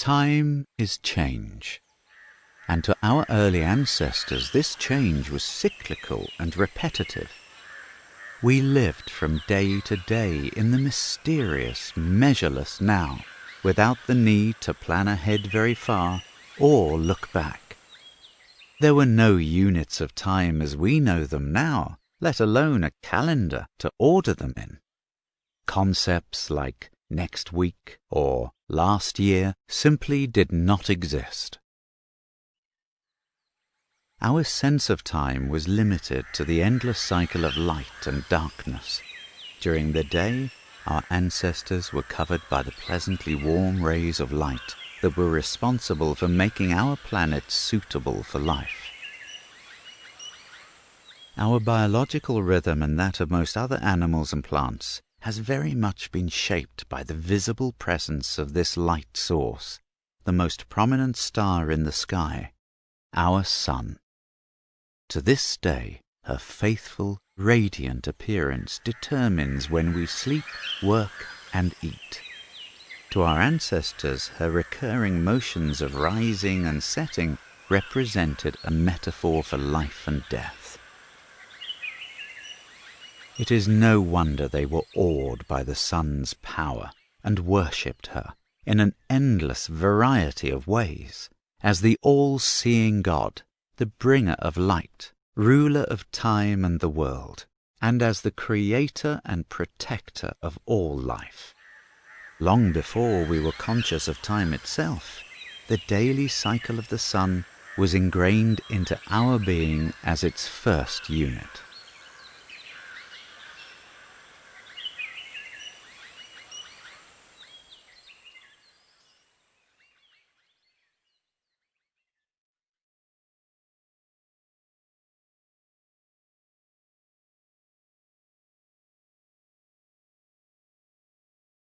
Time is change, and to our early ancestors this change was cyclical and repetitive. We lived from day to day in the mysterious, measureless now, without the need to plan ahead very far or look back. There were no units of time as we know them now, let alone a calendar to order them in. Concepts like next week or last year simply did not exist. Our sense of time was limited to the endless cycle of light and darkness. During the day, our ancestors were covered by the pleasantly warm rays of light that were responsible for making our planet suitable for life. Our biological rhythm and that of most other animals and plants has very much been shaped by the visible presence of this light source, the most prominent star in the sky, our sun. To this day, her faithful, radiant appearance determines when we sleep, work, and eat. To our ancestors, her recurring motions of rising and setting represented a metaphor for life and death. It is no wonder they were awed by the sun's power and worshipped her in an endless variety of ways as the all-seeing God, the bringer of light, ruler of time and the world, and as the creator and protector of all life. Long before we were conscious of time itself, the daily cycle of the sun was ingrained into our being as its first unit.